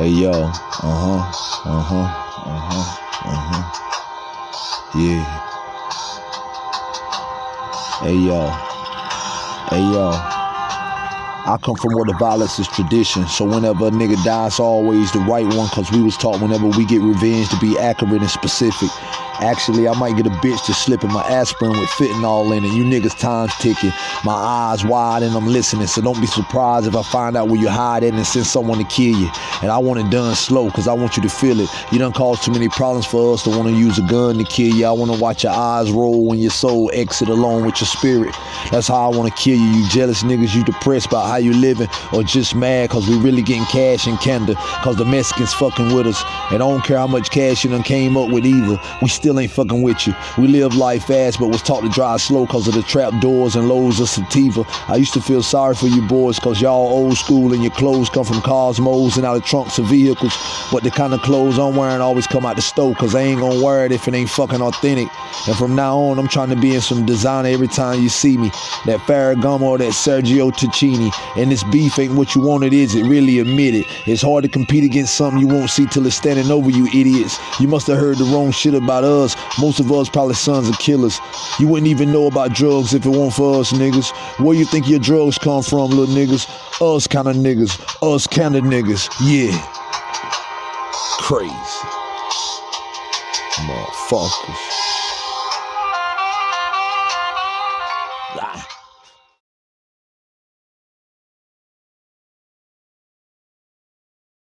Hey yo, uh huh, uh huh, uh huh, uh huh. Yeah. Hey yo, hey yo. I come from where the violence is tradition. So whenever a nigga dies, always the right one. Cause we was taught whenever we get revenge to be accurate and specific. Actually, I might get a bitch to slip in my aspirin with fentanyl in it. You niggas time's ticking. My eyes wide and I'm listening. So don't be surprised if I find out where you hide at and send someone to kill you. And I want it done slow because I want you to feel it. You done caused too many problems for us to want to use a gun to kill you. I want to watch your eyes roll when your soul exit along with your spirit. That's how I want to kill you. You jealous niggas, you depressed about how you living or just mad because we really getting cash in Canada because the Mexicans fucking with us. And I don't care how much cash you done came up with either. We still ain't fucking with you. We live life fast, but was taught to drive slow because of the trap doors and loads of sativa. I used to feel sorry for you boys because y'all old school and your clothes come from Cosmos and out of trunks of vehicles. But the kind of clothes I'm wearing always come out the stove because I ain't gonna wear it if it ain't fucking authentic. And from now on, I'm trying to be in some designer every time you see me. That Ferragamo or that Sergio Tacchini. And this beef ain't what you want it is, it really admit it. It's hard to compete against something you won't see till it's standing over you idiots. You must have heard the wrong shit about us us, most of us probably sons of killers. You wouldn't even know about drugs if it weren't for us niggas. Where you think your drugs come from, little niggas? Us kind of niggas. Us kind of niggas. Yeah. Crazy. Motherfuckers. Ah.